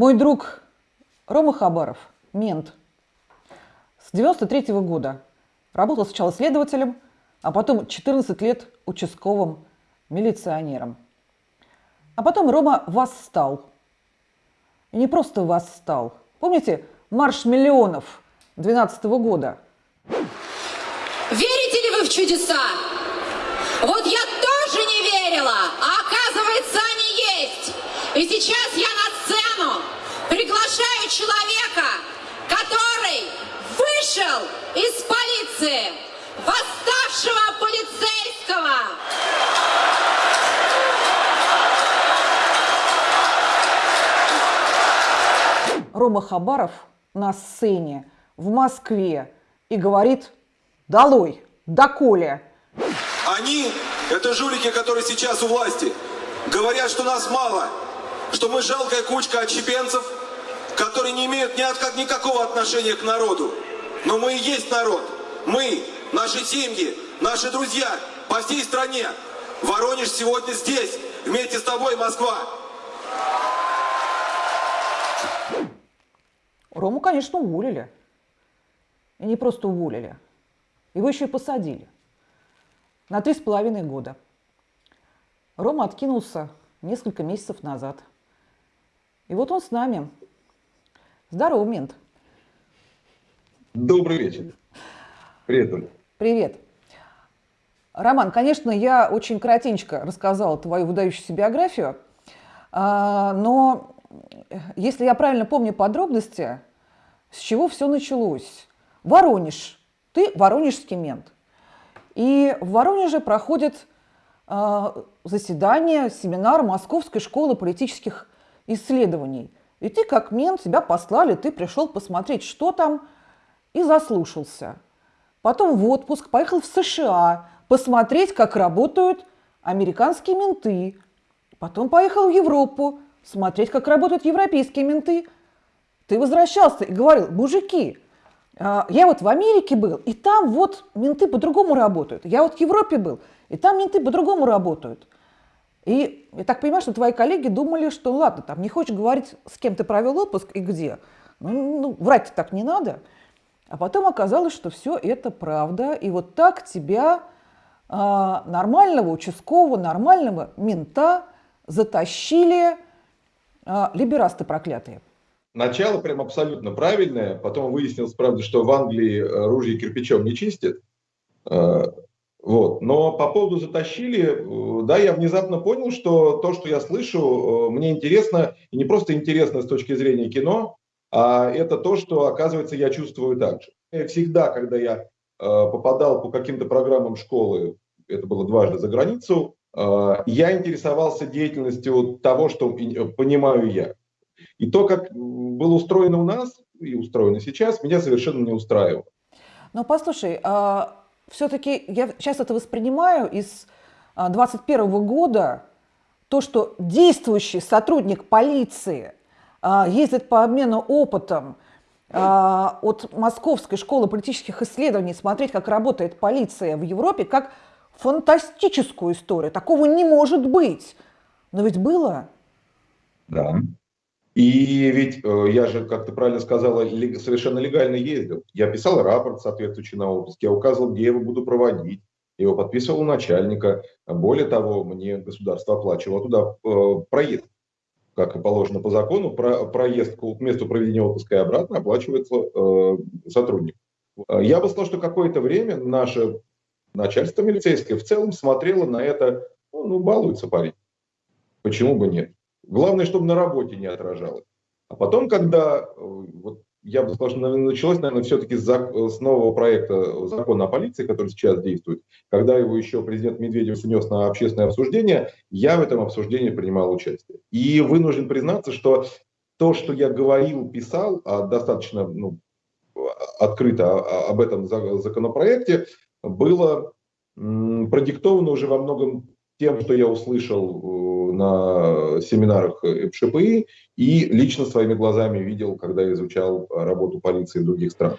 Мой друг Рома Хабаров, мент, с 93 -го года работал сначала следователем, а потом 14 лет участковым милиционером. А потом Рома восстал. И не просто восстал. Помните марш миллионов 12 -го года? Верите ли вы в чудеса? Вот я тоже не верила, а оказывается они есть. И сейчас я на сцену приглашаю человека, который вышел из полиции, восставшего полицейского. Рома Хабаров на сцене в Москве и говорит «Долой! Доколе!» Они – это жулики, которые сейчас у власти. Говорят, что нас мало, что мы жалкая кучка отщепенцев, которые не имеют ни от, никакого отношения к народу. Но мы и есть народ. Мы, наши семьи, наши друзья по всей стране. Воронеж сегодня здесь, вместе с тобой, Москва. Рому, конечно, уволили. И не просто уволили. Его еще и посадили. На три с половиной года. Рома откинулся несколько месяцев назад. И вот он с нами. Здорово, мент. Добрый вечер. Привет, Оля. Привет. Роман, конечно, я очень коротенько рассказала твою выдающуюся биографию, а, но если я правильно помню подробности, с чего все началось? Воронеж. Ты воронежский мент. И в Воронеже проходит э, заседание, семинар Московской школы политических исследований. И ты как мент, тебя послали, ты пришел посмотреть, что там, и заслушался. Потом в отпуск поехал в США посмотреть, как работают американские менты. Потом поехал в Европу смотреть, как работают европейские менты. Ты возвращался и говорил, мужики, а, я вот в Америке был, и там вот менты по-другому работают. Я вот в Европе был, и там менты по-другому работают. И я так понимаю, что твои коллеги думали, что ладно, там не хочешь говорить, с кем ты провел отпуск и где. Ну, ну врать так не надо. А потом оказалось, что все это правда. И вот так тебя, э, нормального участкового, нормального мента, затащили э, либерасты проклятые. Начало прям абсолютно правильное. Потом выяснилось, правда, что в Англии э, ружья кирпичом не чистят. Э, вот. Но по поводу затащили, э, да, я внезапно понял, что то, что я слышу, мне интересно, и не просто интересно с точки зрения кино, а это то, что, оказывается, я чувствую так же. Всегда, когда я попадал по каким-то программам школы, это было дважды за границу, я интересовался деятельностью того, что понимаю я. И то, как было устроено у нас и устроено сейчас, меня совершенно не устраивало. Но послушай, все-таки я сейчас это воспринимаю из 2021 а, года, то, что действующий сотрудник полиции ездит по обмену опытом от Московской школы политических исследований, смотреть, как работает полиция в Европе, как фантастическую историю. Такого не может быть. Но ведь было. Да. И ведь э, я же, как ты правильно сказала, совершенно легально ездил. Я писал рапорт соответствующий на отпуск, я указывал, где его буду проводить. Его подписывал у начальника. Более того, мне государство оплачивало туда э, проезд. Как и положено по закону, про, проезд к месту проведения отпуска и обратно оплачивается э, сотрудник. Я бы сказал, что какое-то время наше начальство милицейское в целом смотрело на это, ну, ну балуется парень. Почему бы нет? Главное, чтобы на работе не отражалось. А потом, когда, э, вот я бы сказал, что началось, наверное, все-таки с, нового проекта закона о полиции, который сейчас действует, когда его еще президент Медведев внес на общественное обсуждение, я в этом обсуждении принимал участие. И вынужден признаться, что то, что я говорил, писал, а достаточно ну, открыто об этом законопроекте, было продиктовано уже во многом тем, что я услышал э, на семинарах ФШПИ и лично своими глазами видел, когда изучал работу полиции других странах.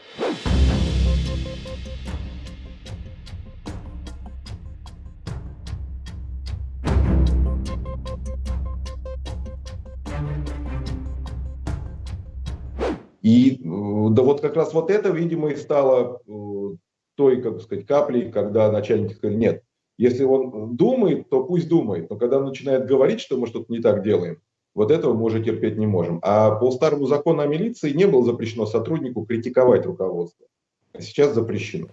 И да вот как раз вот это, видимо, и стало той, как сказать, каплей, когда начальник сказал, нет, если он думает, то пусть думает, но когда он начинает говорить, что мы что-то не так делаем, вот этого мы уже терпеть не можем. А по старому закону о милиции не было запрещено сотруднику критиковать руководство. А сейчас запрещено.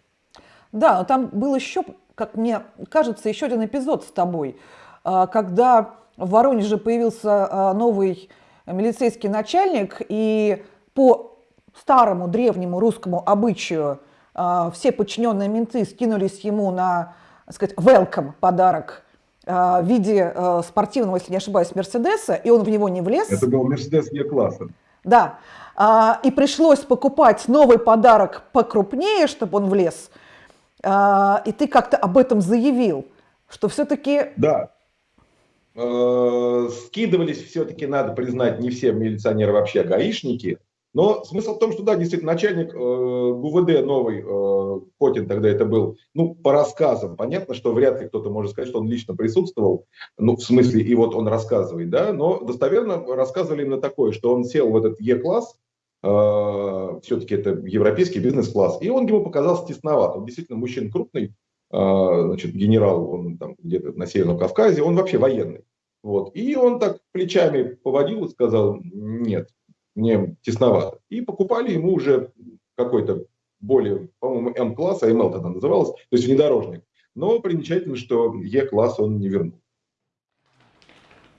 Да, там был еще, как мне кажется, еще один эпизод с тобой, а, когда в Воронеже появился а, новый милицейский начальник, и по старому древнему русскому обычаю а, все подчиненные менты скинулись ему на, сказать, welcome подарок в виде спортивного, если не ошибаюсь, Мерседеса, и он в него не влез. Это был Мерседес Е-класса. Да, и пришлось покупать новый подарок покрупнее, чтобы он влез. И ты как-то об этом заявил, что все-таки... Да, Э, скидывались все-таки, надо признать, не все милиционеры вообще гаишники. Но смысл в том, что да, действительно, начальник э, ГУВД новый, э, Котин тогда это был, ну, по рассказам, понятно, что вряд ли кто-то может сказать, что он лично присутствовал, ну, в смысле, и вот он рассказывает, да, но достоверно рассказывали именно такое, что он сел в этот Е-класс, э, все-таки это европейский бизнес-класс, и он ему показался тесноват. Он действительно мужчина крупный, а, значит, генерал, он там где-то на Северном Кавказе, он вообще военный. Вот. И он так плечами поводил и сказал, нет, мне тесновато. И покупали ему уже какой-то более, по-моему, М-класс, а МЛ тогда называлось, то есть внедорожник. Но примечательно, что Е-класс он не вернул.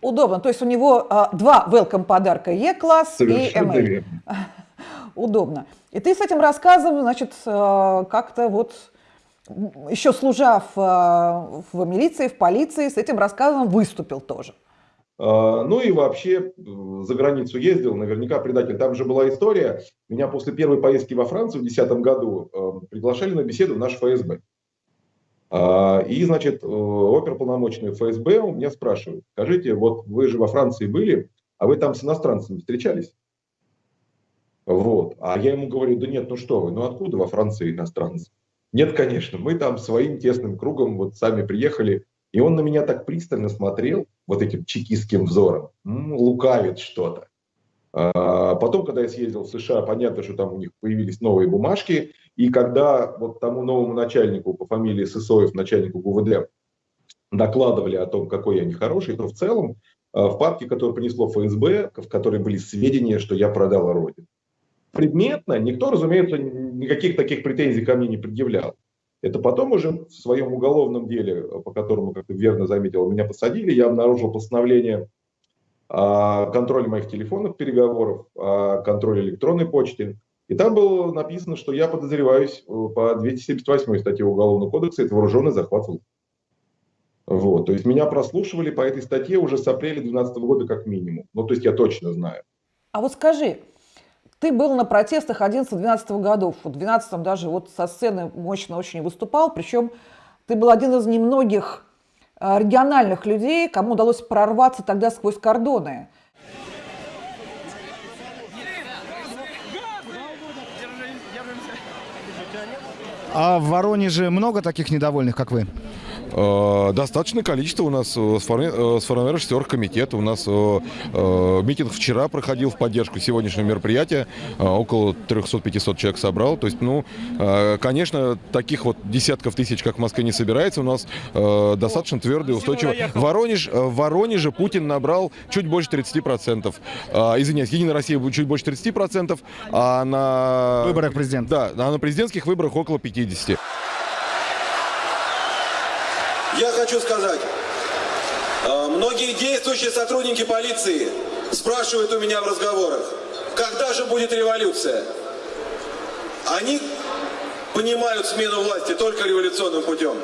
Удобно. То есть у него а, два welcome подарка Е-класс и ML. Удобно. И ты с этим рассказом, значит, а, как-то вот еще служа в, э, в милиции, в полиции, с этим рассказом выступил тоже. А, ну и вообще э, за границу ездил, наверняка предатель. Там же была история, меня после первой поездки во Францию в 2010 году э, приглашали на беседу в наш ФСБ. А, и, значит, оперполномочный ФСБ у меня спрашивают, скажите, вот вы же во Франции были, а вы там с иностранцами встречались? Вот. А я ему говорю, да нет, ну что вы, ну откуда во Франции иностранцы? Нет, конечно, мы там своим тесным кругом вот сами приехали, и он на меня так пристально смотрел, вот этим чекистским взором, лукавит что-то. А потом, когда я съездил в США, понятно, что там у них появились новые бумажки, и когда вот тому новому начальнику по фамилии Сысоев, начальнику ГУВД, докладывали о том, какой я нехороший, то в целом а, в папке, которую принесло ФСБ, в которой были сведения, что я продал Родину предметно никто, разумеется, никаких таких претензий ко мне не предъявлял. Это потом уже в своем уголовном деле, по которому, как ты верно заметил, меня посадили, я обнаружил постановление о контроле моих телефонных переговоров, о контроле электронной почты. И там было написано, что я подозреваюсь э, по 278 статье Уголовного кодекса, это вооруженный захват. Вот, то есть меня прослушивали по этой статье уже с апреля 2012 года как минимум. Ну, то есть я точно знаю. А вот скажи, ты был на протестах 11-12 годов. В 12 даже вот со сцены мощно очень выступал. Причем ты был один из немногих а, региональных людей, кому удалось прорваться тогда сквозь кордоны. А в Воронеже много таких недовольных, как вы? Э, достаточное количество у нас э, сформировавшихся оргкомитета. У нас э, митинг вчера проходил в поддержку сегодняшнего мероприятия. Около 300-500 человек собрал. То есть, ну, конечно, таких вот десятков тысяч, как в Москве, не собирается. У нас достаточно твердый, устойчивый. Воронеж, в Воронеже Путин набрал чуть больше 30%. Извиняюсь, Единая Россия чуть больше 30%, а на... Выборах президента. Да, а на президентских выборах около 50%. Я хочу сказать, э, многие действующие сотрудники полиции спрашивают у меня в разговорах, когда же будет революция? Они понимают смену власти только революционным путем.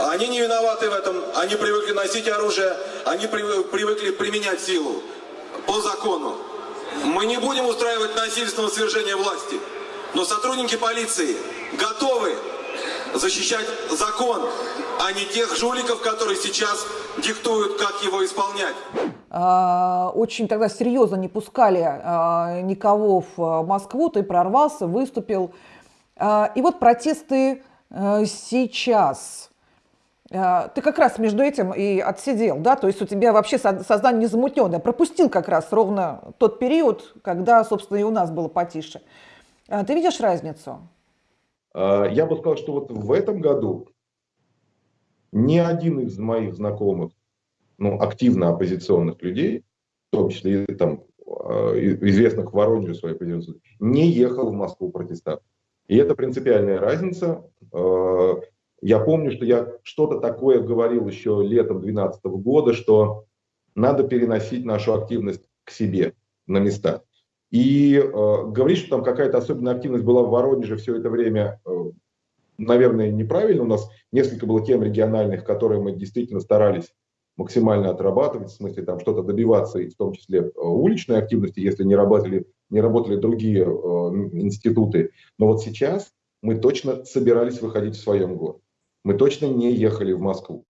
Они не виноваты в этом, они привыкли носить оружие, они привыкли применять силу по закону. Мы не будем устраивать насильственного свержения власти, но сотрудники полиции готовы защищать закон, а не тех жуликов, которые сейчас диктуют, как его исполнять. А, очень тогда серьезно не пускали а, никого в Москву, ты прорвался, выступил. А, и вот протесты сейчас. Ты как раз между этим и отсидел, да, то есть у тебя вообще сознание незамутненное, пропустил как раз ровно тот период, когда, собственно, и у нас было потише. Ты видишь разницу? Я бы сказал, что вот в этом году ни один из моих знакомых, ну, активно оппозиционных людей, в том числе и там известных в Воронеже своей позиции, не ехал в Москву протестовать. И это принципиальная разница. Я помню, что я что-то такое говорил еще летом 2012 года, что надо переносить нашу активность к себе на места. И э, говорить, что там какая-то особенная активность была в Воронеже все это время, наверное, неправильно. У нас несколько было тем региональных, которые мы действительно старались максимально отрабатывать, в смысле там что-то добиваться, и в том числе э, уличной активности, если не работали, не работали другие э, институты. Но вот сейчас мы точно собирались выходить в своем городе мы точно не ехали в Москву.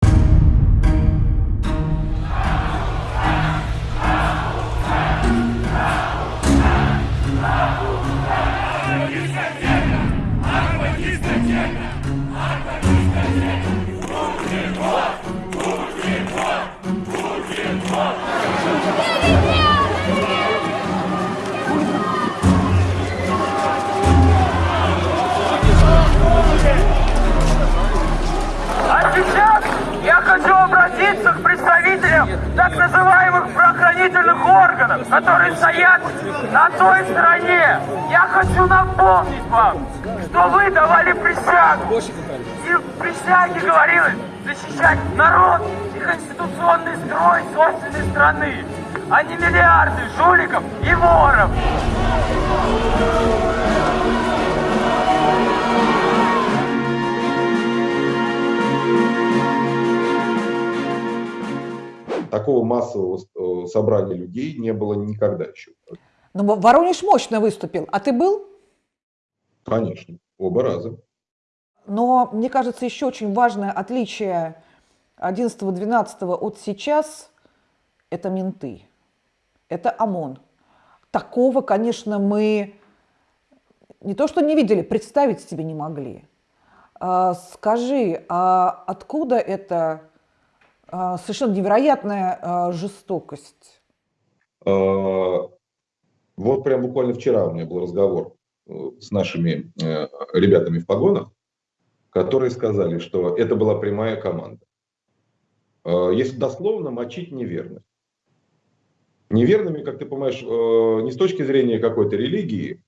Такого массового э, собрания людей не было никогда еще. Ну, Воронеж мощно выступил. А ты был? Конечно, оба раза. Но мне кажется, еще очень важное отличие 11-12 от сейчас – это менты, это ОМОН. Такого, конечно, мы не то что не видели, представить себе не могли. А, скажи, а откуда это совершенно невероятная а, жестокость. А, вот прям буквально вчера у меня был разговор э, с нашими э, ребятами в погонах, которые сказали, что это была прямая команда. Если дословно, мочить неверных. Неверными, как ты понимаешь, э, не с точки зрения какой-то религии,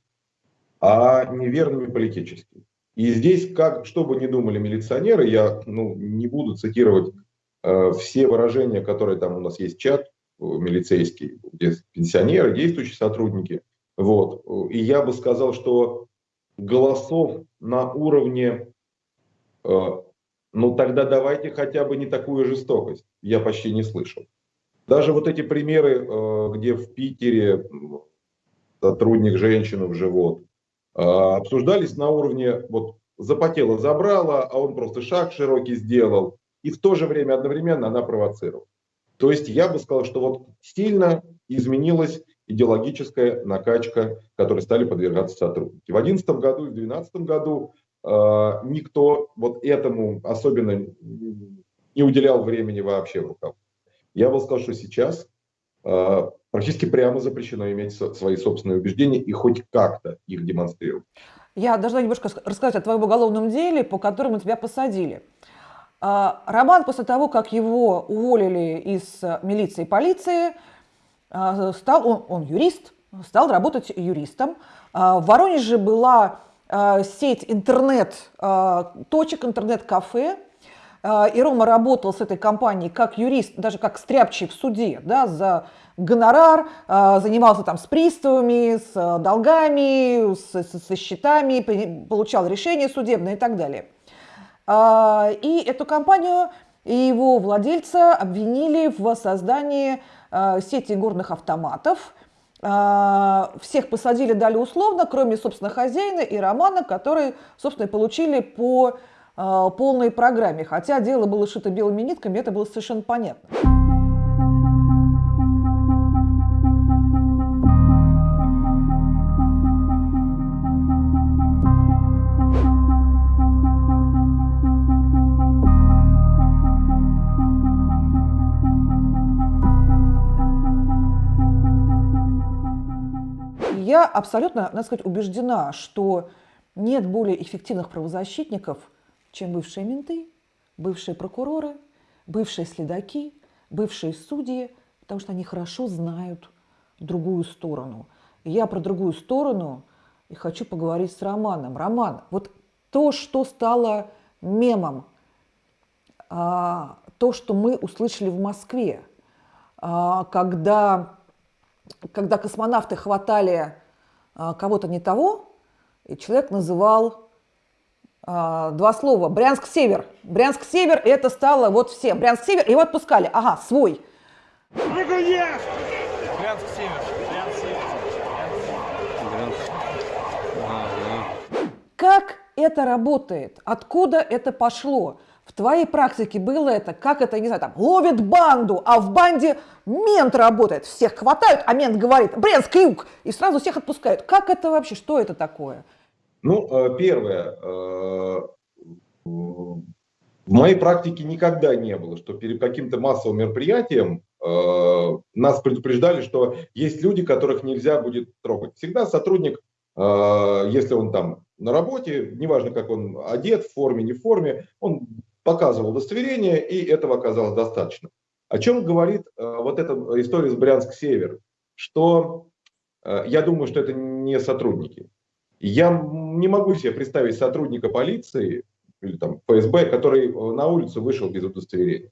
а неверными политически. И здесь, как, что бы ни думали милиционеры, я ну, не буду цитировать все выражения, которые там у нас есть чат э, милицейский, где пенсионеры, действующие сотрудники. Вот. И я бы сказал, что голосов на уровне, э, ну тогда давайте хотя бы не такую жестокость, я почти не слышал. Даже вот эти примеры, где в Питере сотрудник женщину в живот, обсуждались на уровне, вот запотела, забрала, а он просто шаг широкий сделал, и в то же время одновременно она провоцировала. То есть я бы сказал, что вот сильно изменилась идеологическая накачка, которой стали подвергаться сотрудники. В 2011 году и в 2012 году э, никто вот этому особенно не уделял времени вообще в руках. Я бы сказал, что сейчас э, практически прямо запрещено иметь со, свои собственные убеждения и хоть как-то их демонстрировать. Я должна немножко рассказать о твоем уголовном деле, по которому тебя посадили. А, Роман после того, как его уволили из э, милиции и полиции, а, стал, он, он юрист, стал работать юристом. А, в Воронеже была сеть интернет-точек, интернет-кафе, и Рома работал с этой компанией как юрист, даже как стряпчий в суде, да, за гонорар, занимался там с приставами, с э, долгами, со, со счетами, получал решения судебные и так далее. А, и эту компанию и его владельца обвинили в создании а, сети горных автоматов. А, всех посадили, дали условно, кроме, собственно, хозяина и Романа, которые, собственно, получили по полной программе. Хотя дело было шито белыми нитками, это было совершенно понятно. Я абсолютно, надо сказать, убеждена, что нет более эффективных правозащитников, чем бывшие менты, бывшие прокуроры, бывшие следаки, бывшие судьи, потому что они хорошо знают другую сторону. И я про другую сторону и хочу поговорить с Романом. Роман, вот то, что стало мемом, а, то, что мы услышали в Москве, а, когда, когда космонавты хватали кого-то не того, и человек называл а, два слова «Брянск-Север». «Брянск-Север» – это стало вот все. «Брянск-Север» – его отпускали. Ага, свой. Брянск-Север. Как это работает? Откуда это пошло? В твоей практике было это, как это, не знаю, там, ловит банду, а в банде мент работает. Всех хватают, а мент говорит, Брянск, юг, и сразу всех отпускают. Как это вообще, что это такое? Ну, э, первое, э, в моей практике никогда не было, что перед каким-то массовым мероприятием э, нас предупреждали, что есть люди, которых нельзя будет трогать. Всегда сотрудник, если он там на работе, неважно, как он одет, в форме, не в форме, он показывал удостоверение, и этого оказалось достаточно. О чем говорит вот эта история с Брянск-Север? Что я думаю, что это не сотрудники. Я не могу себе представить сотрудника полиции или там ФСБ, который э, на улицу вышел без удостоверения.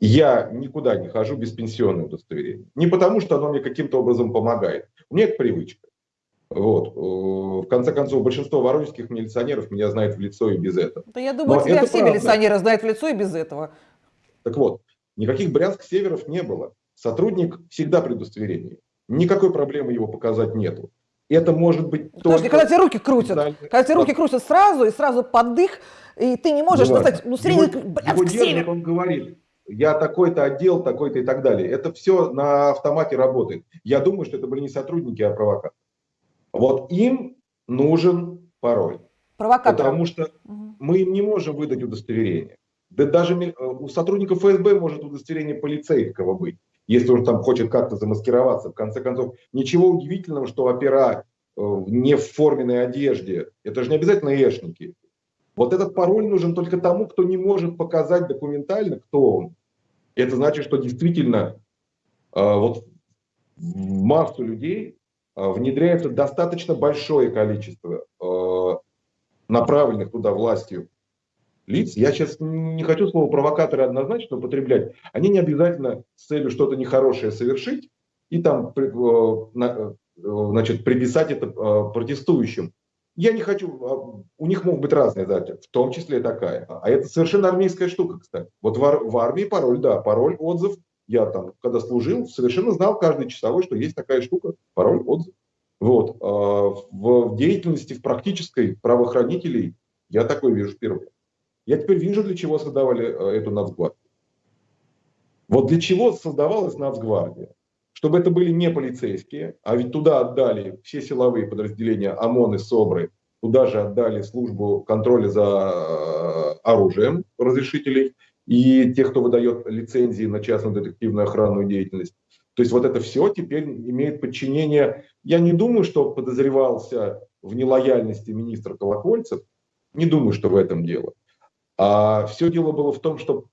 Я никуда не хожу без пенсионного удостоверения. Не потому, что оно мне каким-то образом помогает. У меня это привычка. Вот. Э, в конце концов, большинство воронежских милиционеров меня знают в лицо и без этого. Да я думаю, Но тебя все правда. милиционеры знают в лицо и без этого. Так вот, никаких брянск-северов не было. Сотрудник всегда при удостоверении. Никакой проблемы его показать нету. Это может быть Подожди, когда тебе руки крутят, когда тебе руки крутят сразу, и сразу поддых, и ты не можешь сказать, ну, средний, его, его держит, он говорит, я такой-то отдел, такой-то и так далее. Это все на автомате работает. Я думаю, что это были не сотрудники, а провокаторы. Вот им нужен пароль. Провокатор. Потому что угу. мы им не можем выдать удостоверение. Да даже у сотрудников ФСБ может удостоверение полицейского быть если он там хочет как-то замаскироваться. В конце концов, ничего удивительного, что опера э, не в форменной одежде. Это же не обязательно эшники. Вот этот пароль нужен только тому, кто не может показать документально, кто он. Это значит, что действительно э, вот массу людей э, внедряется достаточно большое количество направленных туда властью лиц, я сейчас не хочу слово провокаторы однозначно употреблять, они не обязательно с целью что-то нехорошее совершить и там э, э, значит, приписать это э, протестующим. Я не хочу, а, у них могут быть разные задачи, в том числе такая. А это совершенно армейская штука, кстати. Вот в, в армии пароль, да, пароль, отзыв. Я там, когда служил, совершенно знал каждый часовой, что есть такая штука, пароль, отзыв. Вот. А в деятельности, в практической правоохранителей я такой вижу впервые. Я теперь вижу, для чего создавали э, эту нацгвардию. Вот для чего создавалась нацгвардия? Чтобы это были не полицейские, а ведь туда отдали все силовые подразделения ОМОН и СОБРы, туда же отдали службу контроля за э, оружием разрешителей и тех, кто выдает лицензии на частную детективную охранную деятельность. То есть вот это все теперь имеет подчинение. Я не думаю, что подозревался в нелояльности министр Колокольцев. Не думаю, что в этом дело. А все дело было в том, что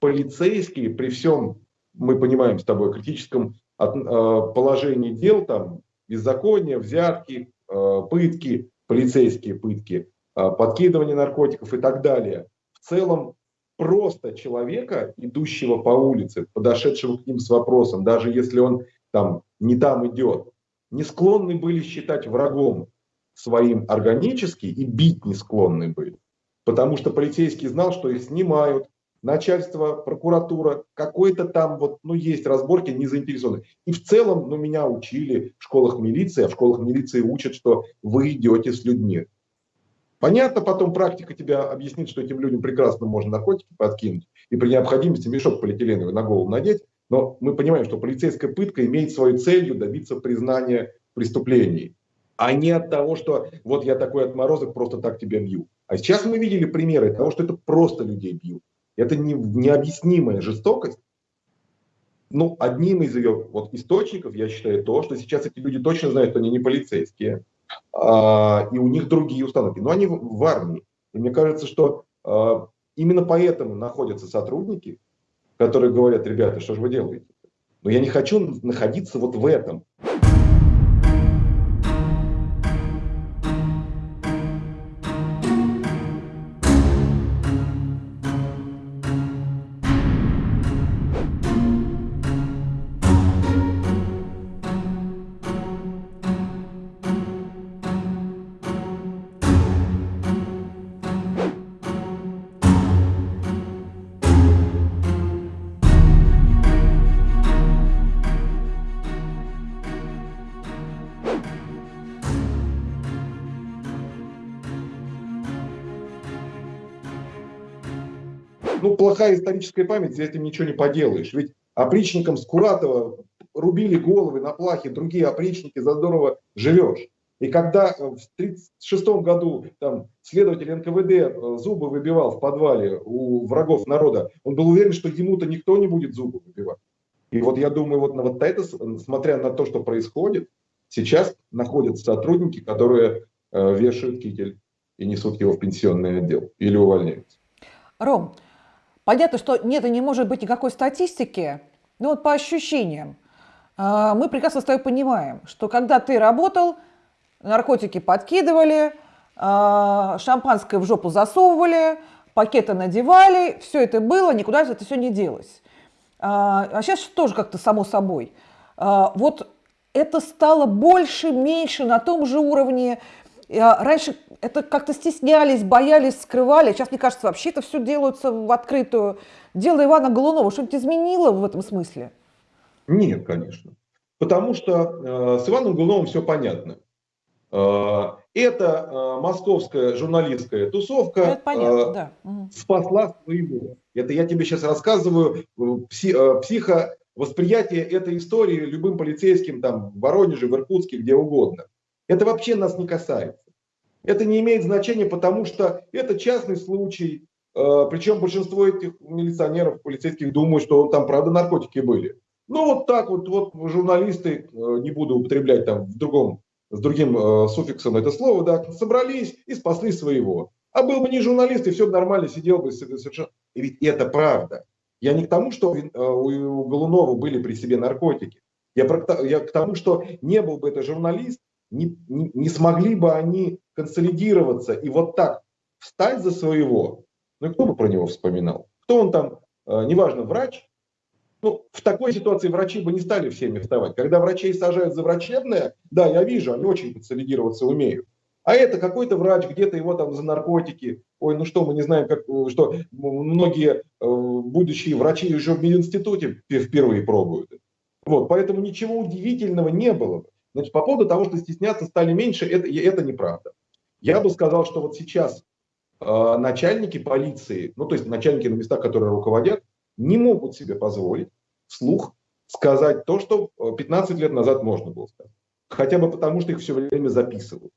полицейские при всем, мы понимаем с тобой, критическом э, положении дел, там, беззакония, взятки, э, пытки, полицейские пытки, э, подкидывание наркотиков и так далее, в целом просто человека, идущего по улице, подошедшего к ним с вопросом, даже если он там не там идет, не склонны были считать врагом своим органически и бить не склонны были потому что полицейский знал, что их снимают, начальство, прокуратура, какой-то там вот, ну, есть разборки, не заинтересованы. И в целом, ну, меня учили в школах милиции, а в школах милиции учат, что вы идете с людьми. Понятно, потом практика тебя объяснит, что этим людям прекрасно можно наркотики подкинуть и при необходимости мешок полиэтиленовый на голову надеть, но мы понимаем, что полицейская пытка имеет свою целью добиться признания преступлений, а не от того, что вот я такой отморозок, просто так тебя бью. А сейчас мы видели примеры того, что это просто людей бьют. Это не, необъяснимая жестокость. ну, одним из ее вот, источников, я считаю, то, что сейчас эти люди точно знают, что они не полицейские, и у них другие установки. Но они в, в армии. И мне кажется, что а, именно поэтому находятся сотрудники, которые говорят, ребята, что же вы делаете? Но я не хочу находиться вот в этом. Плохая историческая память, за этим ничего не поделаешь. Ведь опричникам Скуратова рубили головы на плахе, другие опричники, за здорово живешь. И когда в 1936 году там, следователь НКВД э, зубы выбивал в подвале у врагов народа, он был уверен, что ему-то никто не будет зубы выбивать. И вот я думаю, вот на вот это, смотря на то, что происходит, сейчас находятся сотрудники, которые э, вешают китель и несут его в пенсионный отдел или увольняются. Ром, Понятно, что нет и не может быть никакой статистики, но вот по ощущениям. А, мы прекрасно с тобой понимаем, что когда ты работал, наркотики подкидывали, а, шампанское в жопу засовывали, пакеты надевали, все это было, никуда это все не делось. А сейчас а тоже как-то само собой. Вот это стало больше, меньше, на том же уровне, Раньше это как-то стеснялись, боялись, скрывали. Сейчас, мне кажется, вообще это все делается в открытую. Дело Ивана Голунова что-нибудь изменило в этом смысле? Нет, конечно. Потому что э, с Иваном Голуновым все понятно. Э, это э, московская журналистская тусовка это понятно, э, да. спасла своего. Это я тебе сейчас рассказываю э, пси, э, психовосприятие этой истории любым полицейским там в Воронеже, в Иркутске, где угодно. Это вообще нас не касается. Это не имеет значения, потому что это частный случай. Э, Причем большинство этих милиционеров, полицейских думают, что там правда наркотики были. Ну вот так вот, вот журналисты, э, не буду употреблять там в другом, с другим э, суффиксом это слово, да, собрались и спасли своего. А был бы не журналист, и все нормально, сидел бы совершенно... И ведь это правда. Я не к тому, что у Голунова были при себе наркотики. Я, про, я к тому, что не был бы это журналист, не, не, не смогли бы они консолидироваться и вот так встать за своего, ну и кто бы про него вспоминал? Кто он там, э, неважно, врач? Ну, в такой ситуации врачи бы не стали всеми вставать. Когда врачей сажают за врачебное, да, я вижу, они очень консолидироваться умеют. А это какой-то врач, где-то его там за наркотики. Ой, ну что, мы не знаем, как, что многие э, будущие врачи уже в мединституте впервые пробуют. Вот, поэтому ничего удивительного не было. Значит, по поводу того, что стесняться стали меньше, это, это неправда. Я бы сказал, что вот сейчас э, начальники полиции, ну то есть начальники на местах, которые руководят, не могут себе позволить вслух сказать то, что 15 лет назад можно было сказать. Хотя бы потому, что их все время записывают.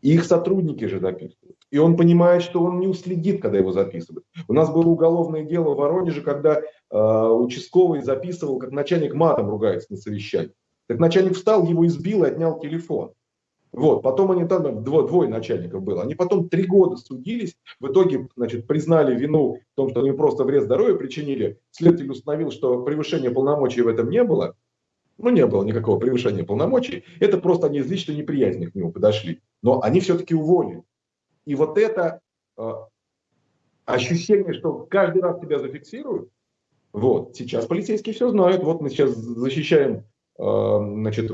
И их сотрудники же записывают. И он понимает, что он не уследит, когда его записывают. У нас было уголовное дело в Воронеже, когда э, участковый записывал, как начальник матом ругается на совещании. Так начальник встал, его избил и отнял телефон. Вот, потом они там, дво, двое начальников было, они потом три года судились, в итоге, значит, признали вину в том, что они просто вред здоровью причинили. Следователь установил, что превышения полномочий в этом не было, ну, не было никакого превышения полномочий, это просто они из личной неприязни к нему подошли. Но они все-таки уволили. И вот это э, ощущение, что каждый раз тебя зафиксируют, вот, сейчас полицейские все знают, вот мы сейчас защищаем значит,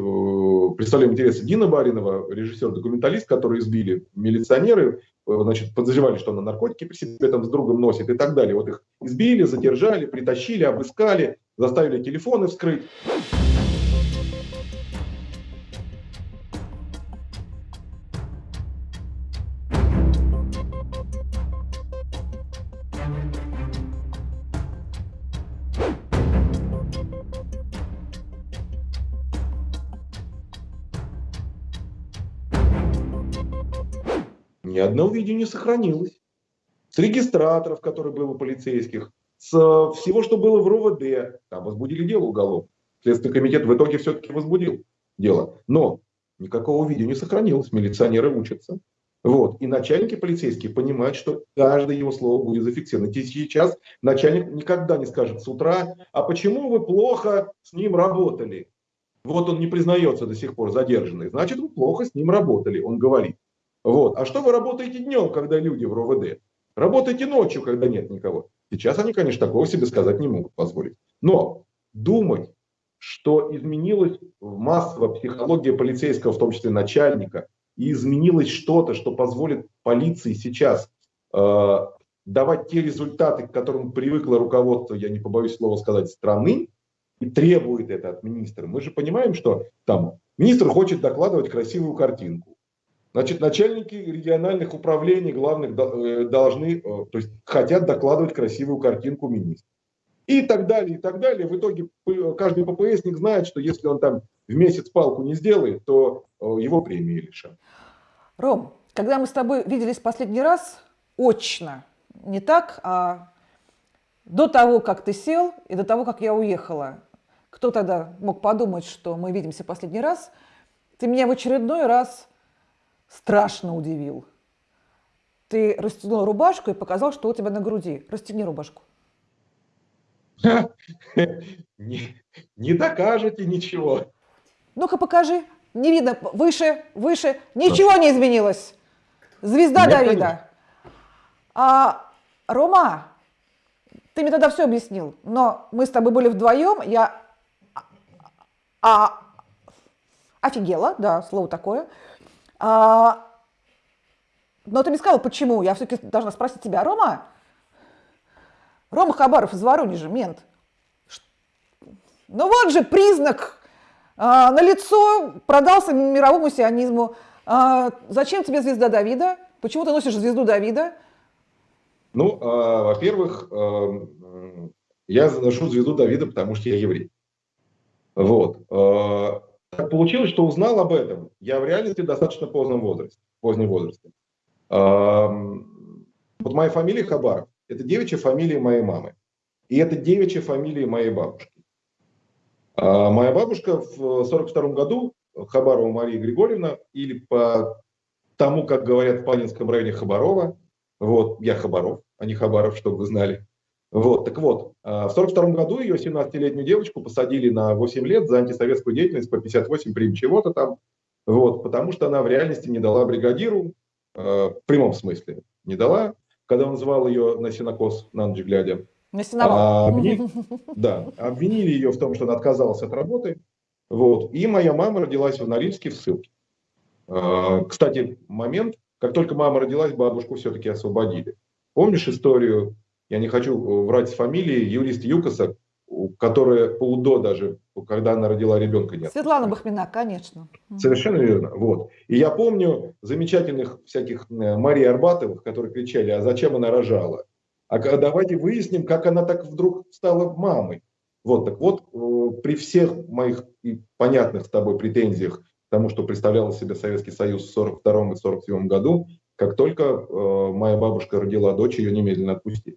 представляем интересы Дина Баринова, режиссер-документалист, который избили милиционеры, э, значит, подозревали, что она наркотики при себе там с другом носит и так далее. Вот их избили, задержали, притащили, обыскали, заставили телефоны вскрыть. Видео не сохранилось. С регистраторов, которые были у полицейских, с э, всего, что было в РОВД. Там возбудили дело уголовное. Следственный комитет в итоге все-таки возбудил дело. Но никакого видео не сохранилось, милиционеры учатся. Вот. И начальники полицейские понимают, что каждое его слово будет зафиксировано. И сейчас начальник никогда не скажет с утра, а почему вы плохо с ним работали? Вот он не признается до сих пор задержанный. Значит, вы плохо с ним работали, он говорит. Вот. А что вы работаете днем, когда люди в РОВД? Работаете ночью, когда нет никого. Сейчас они, конечно, такого себе сказать не могут позволить. Но думать, что изменилась массовая психология полицейского, в том числе начальника, и изменилось что-то, что позволит полиции сейчас э, давать те результаты, к которым привыкло руководство, я не побоюсь слова сказать, страны, и требует это от министра. Мы же понимаем, что там министр хочет докладывать красивую картинку. Значит, начальники региональных управлений главных э, должны, э, то есть хотят докладывать красивую картинку министра. И так далее, и так далее. В итоге каждый ППСник знает, что если он там в месяц палку не сделает, то э, его премии лишат. Ром, когда мы с тобой виделись последний раз, очно, не так, а до того, как ты сел и до того, как я уехала, кто тогда мог подумать, что мы видимся последний раз, ты меня в очередной раз страшно удивил. Ты расстегнул рубашку и показал, что у тебя на груди. Расстегни рубашку. Не, не докажете ничего. Ну-ка покажи. Не видно. Выше, выше. Ничего не изменилось. Звезда Давида. А, Рома, ты мне тогда все объяснил, но мы с тобой были вдвоем, я а, офигела, да, слово такое. А, но ты мне сказал, почему. Я все-таки должна спросить тебя, Рома, Рома Хабаров из Воронежа, мент. Ну вот же признак а, на лицо продался мировому сионизму. А, зачем тебе звезда Давида? Почему ты носишь звезду Давида? Ну, а, во-первых, а, я ношу звезду Давида, потому что я еврей. Вот. А, так получилось, что узнал об этом я в реальности достаточно поздном возрасте. Позднем возрасте. Вот моя фамилия Хабаров. Это девичья фамилия моей мамы. И это девичья фамилия моей бабушки. А моя бабушка в 1942 году, Хабарова Мария Григорьевна, или по тому, как говорят в Панинском районе Хабарова, вот, я Хабаров, а не Хабаров, чтобы вы знали. Вот, так вот, а в 1942 году ее 17-летнюю девочку посадили на 8 лет за антисоветскую деятельность по 58 прим чего-то там, вот, потому что она в реальности не дала бригадиру, э, в прямом смысле не дала, когда он звал ее на синокос на ночь глядя. А, обвинили, да, обвинили ее в том, что она отказалась от работы. Вот. И моя мама родилась в Норильске в ссылке. А, кстати, момент, как только мама родилась, бабушку все-таки освободили. Помнишь историю, я не хочу врать с фамилией, юрист Юкоса, которая по УДО даже, когда она родила ребенка, нет. Светлана Бахмина, конечно. Совершенно верно. Вот. И я помню замечательных всяких э, Марии Арбатовых, которые кричали, а зачем она рожала? А давайте выясним, как она так вдруг стала мамой. Вот, так вот, э, при всех моих понятных с тобой претензиях к тому, что представлял из себя Советский Союз в 1942 и 1947 году, как только э, моя бабушка родила дочь, ее немедленно отпустили.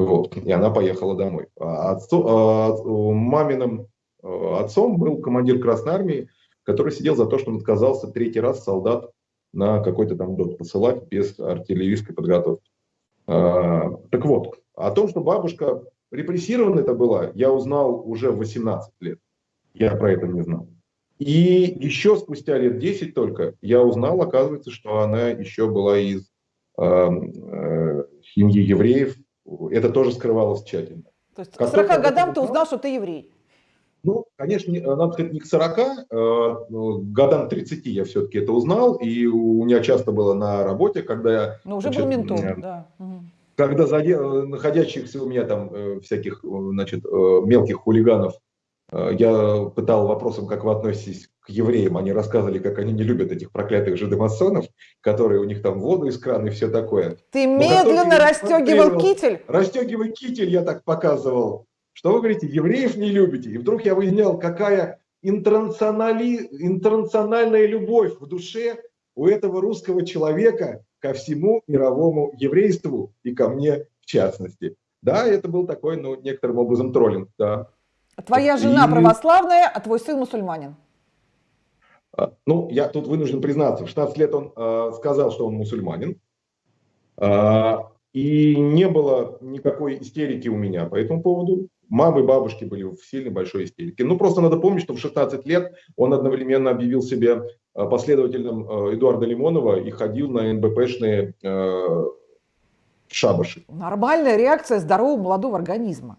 Вот, и она поехала домой. А а, маминым э, отцом был командир Красной Армии, который сидел за то, что он отказался третий раз солдат на какой-то там дот посылать без артиллерийской подготовки. А, так вот, о том, что бабушка репрессирована это была, я узнал уже в 18 лет. Я про это не знал. И еще спустя лет 10 только я узнал, оказывается, что она еще была из э, э, семьи евреев. Это тоже скрывалось тщательно. То есть к 40 годам ты узнал, что ты еврей? Ну, конечно, надо сказать, не к 40, э, годам 30 я все-таки это узнал, и у меня часто было на работе, когда я... Ну, уже значит, был ментом, э, да. Когда за, находящихся у меня там э, всяких, значит, мелких хулиганов я пытал вопросом, как вы относитесь евреям. Они рассказывали, как они не любят этих проклятых жидомасонов, которые у них там воду из крана и все такое. Ты медленно расстегивал китель? Расстегивал китель, я так показывал что вы говорите, евреев не любите. И вдруг я выяснял, какая интернационали... интернациональная любовь в душе у этого русского человека ко всему мировому еврейству и ко мне в частности. Да, это был такой, ну, некоторым образом троллинг, да. Твоя жена И- православная, а твой сын мусульманин. А, Ну, я тут вынужден признаться, в 16 лет он э, сказал, что он мусульманин. А, И не было никакой истерики у меня по этому поводу. Мамы бабушки были в сильной большой истерике. Ну, просто надо помнить, что в 16 лет он одновременно объявил себя э, последователем э, Эдуарда Лимонова и ходил на НБПшные э, шабаши. Нормальная реакция здорового молодого организма.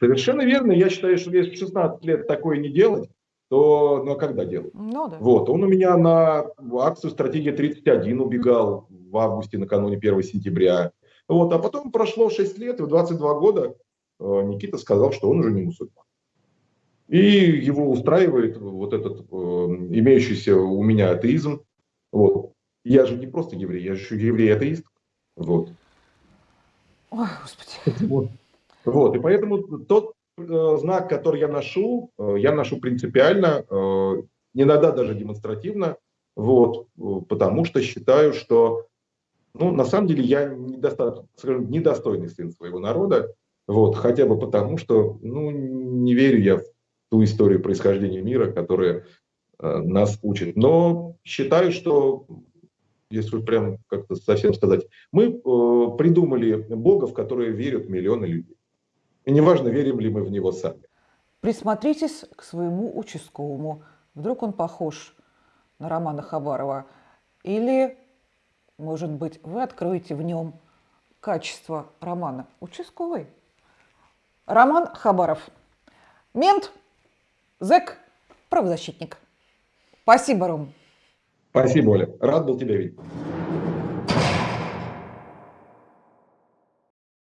Совершенно верно. Я считаю, что если в 16 лет такое не делать, то ну, а когда делать? Ну да. Вот, он у меня на акцию «Стратегия 31» убегал в августе, накануне 1 сентября. Вот, а потом прошло 6 лет, и в 22 года э, Никита сказал, что он уже не мусульман. И его устраивает вот этот э, имеющийся у меня атеизм. Вот. Я же не просто еврей, я же еще еврей-атеист. Вот. Ой, господи. Вот. Вот, и поэтому тот знак, который я ношу, э, я ношу принципиально, э, иногда даже демонстративно, вот, э, потому что считаю, что, ну, на самом деле я скажем, недостойный сын своего народа, вот, хотя бы потому, что, ну, не верю я в ту историю происхождения мира, которая э, нас учит. Но считаю, что, если прям как-то совсем сказать, мы э, придумали Бога, в который верят миллионы людей. И неважно, верим ли мы в него сами. Присмотритесь к своему участковому. Вдруг он похож на Романа Хабарова. Или, может быть, вы откроете в нем качество Романа. Участковый. Роман Хабаров. Мент, зэк, правозащитник. Спасибо, Ром. Спасибо, Оля. Рад был тебя видеть.